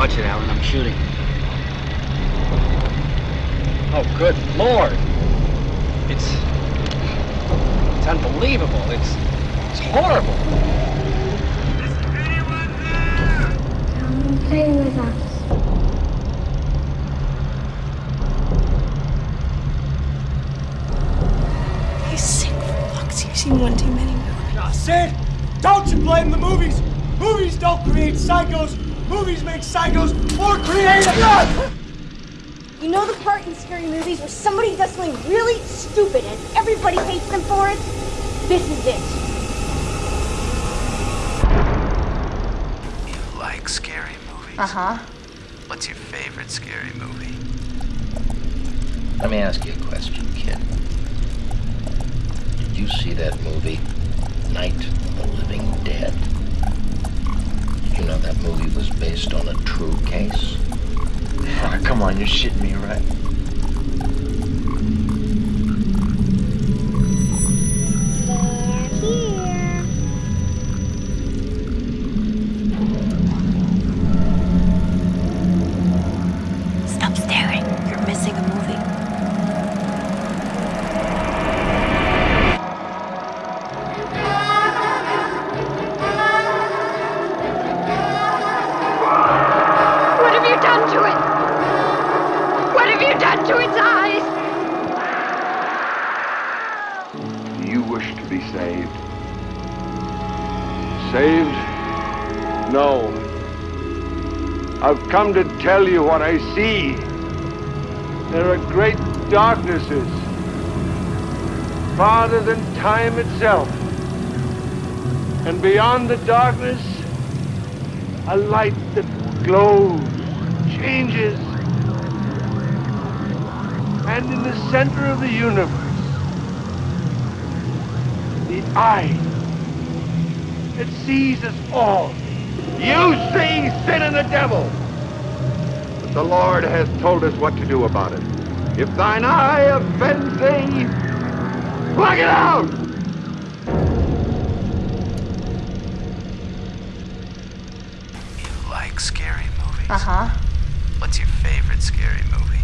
Watch it, Alan. I'm shooting. Oh, good lord! It's it's unbelievable. It's it's horrible. Is anyone there? Come play with us. He's sick for fuck's You've seen one too many movies. Now, Sid, don't you blame the movies. Movies don't create psychos. Movies make psychos more creative. You know the part in scary movies where somebody does something really stupid and everybody hates them for it? This is it. You like scary movies? Uh huh. What's your favorite scary movie? Let me ask you a question, kid. Did you see that movie, Night of the Living Dead? You know that movie was based on a true case? Ah, come on, you're shitting me, right? Saved? No. I've come to tell you what I see. There are great darknesses, farther than time itself. And beyond the darkness, a light that glows, changes. And in the center of the universe, the eye that sees us all. You see sin and the devil. But the Lord has told us what to do about it. If thine eye offends thee, pluck it out! You like scary movies? Uh huh. What's your favorite scary movie?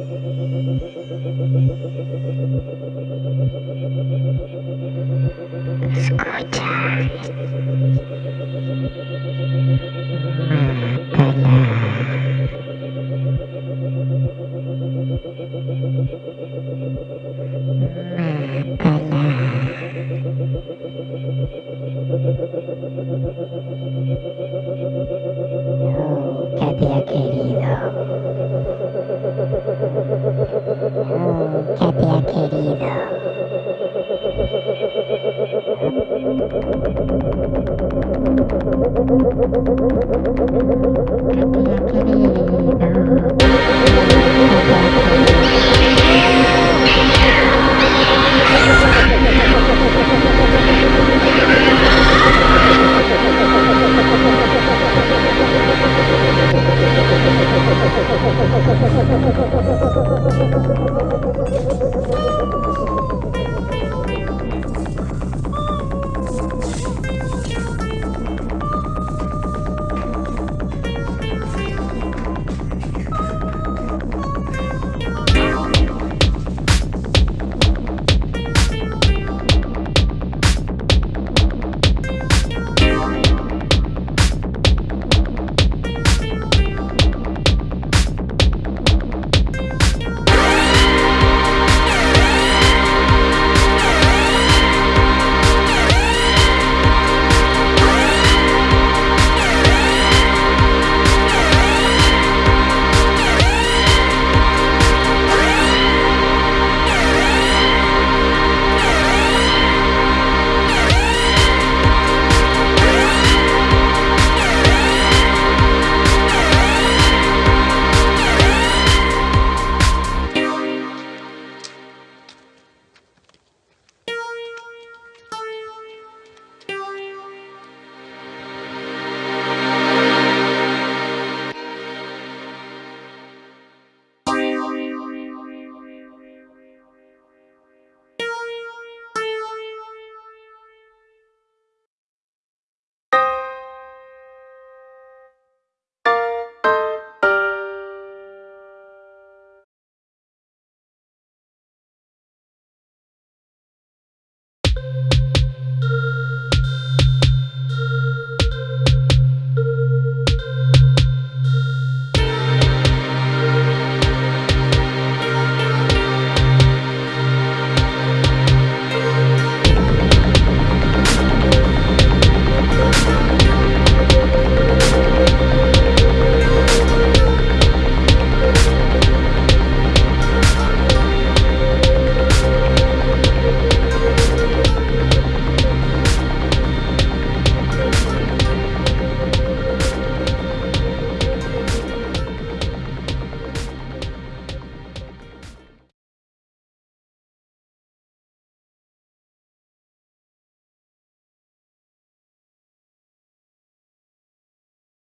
Thank you.